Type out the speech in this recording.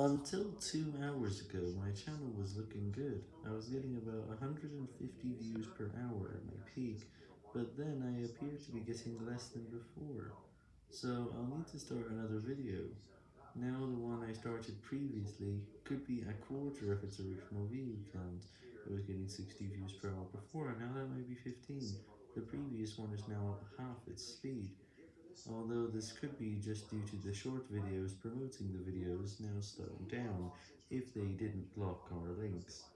Until two hours ago, my channel was looking good. I was getting about 150 views per hour at my peak, but then I appear to be getting less than before. So I'll need to start another video. Now the one I started previously could be a quarter of its original view count. It was getting 60 views per hour before, now that might be 15. The previous one is now at half its speed. Although this could be just due to the short videos promoting the now slowing down, if they didn't block our links.